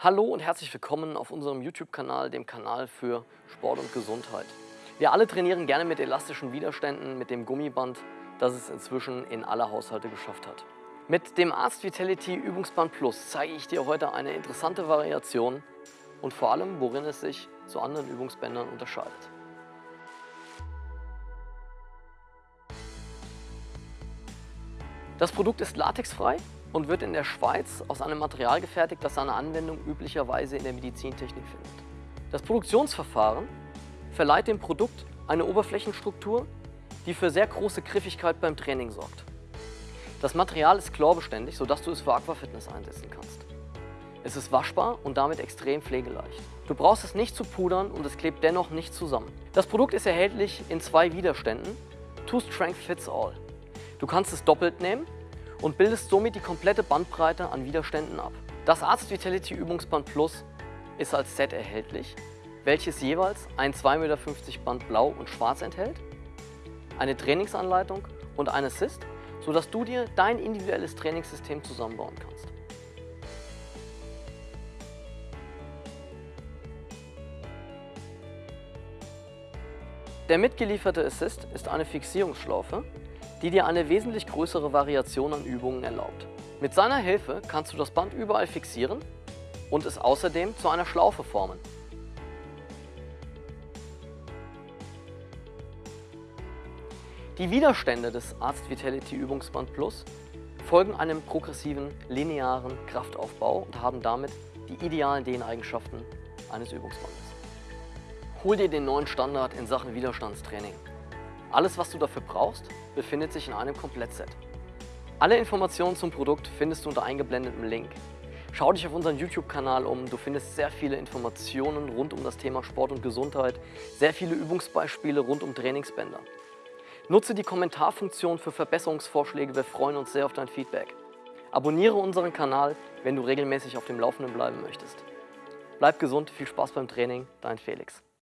Hallo und herzlich willkommen auf unserem YouTube-Kanal, dem Kanal für Sport und Gesundheit. Wir alle trainieren gerne mit elastischen Widerständen, mit dem Gummiband, das es inzwischen in alle Haushalte geschafft hat. Mit dem Arzt Vitality Übungsband Plus zeige ich dir heute eine interessante Variation und vor allem, worin es sich zu anderen Übungsbändern unterscheidet. Das Produkt ist latexfrei und wird in der Schweiz aus einem Material gefertigt, das seine Anwendung üblicherweise in der Medizintechnik findet. Das Produktionsverfahren verleiht dem Produkt eine Oberflächenstruktur, die für sehr große Griffigkeit beim Training sorgt. Das Material ist chlorbeständig, sodass du es für Aquafitness einsetzen kannst. Es ist waschbar und damit extrem pflegeleicht. Du brauchst es nicht zu pudern und es klebt dennoch nicht zusammen. Das Produkt ist erhältlich in zwei Widerständen. Two Strength Fits All. Du kannst es doppelt nehmen und bildest somit die komplette Bandbreite an Widerständen ab. Das Arzt Vitality Übungsband Plus ist als Set erhältlich, welches jeweils ein 2,50 Meter Band blau und schwarz enthält, eine Trainingsanleitung und ein Assist, sodass du dir dein individuelles Trainingssystem zusammenbauen kannst. Der mitgelieferte Assist ist eine Fixierungsschlaufe, die dir eine wesentlich größere Variation an Übungen erlaubt. Mit seiner Hilfe kannst du das Band überall fixieren und es außerdem zu einer Schlaufe formen. Die Widerstände des Arzt Vitality Übungsband Plus folgen einem progressiven, linearen Kraftaufbau und haben damit die idealen Dehneigenschaften eines Übungsbandes. Hol dir den neuen Standard in Sachen Widerstandstraining. Alles, was du dafür brauchst, befindet sich in einem Komplettset. Alle Informationen zum Produkt findest du unter eingeblendetem Link. Schau dich auf unseren YouTube-Kanal um, du findest sehr viele Informationen rund um das Thema Sport und Gesundheit, sehr viele Übungsbeispiele rund um Trainingsbänder. Nutze die Kommentarfunktion für Verbesserungsvorschläge, wir freuen uns sehr auf dein Feedback. Abonniere unseren Kanal, wenn du regelmäßig auf dem Laufenden bleiben möchtest. Bleib gesund, viel Spaß beim Training, dein Felix.